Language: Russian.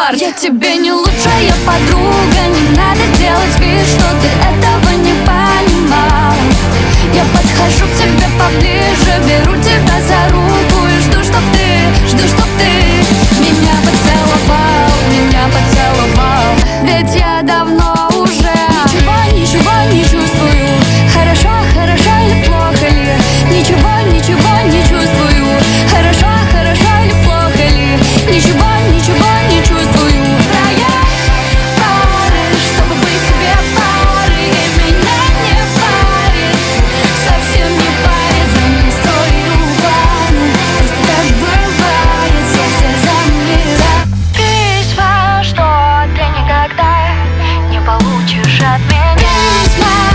черт Я тебе не лучшая подруга Не надо делать trap me in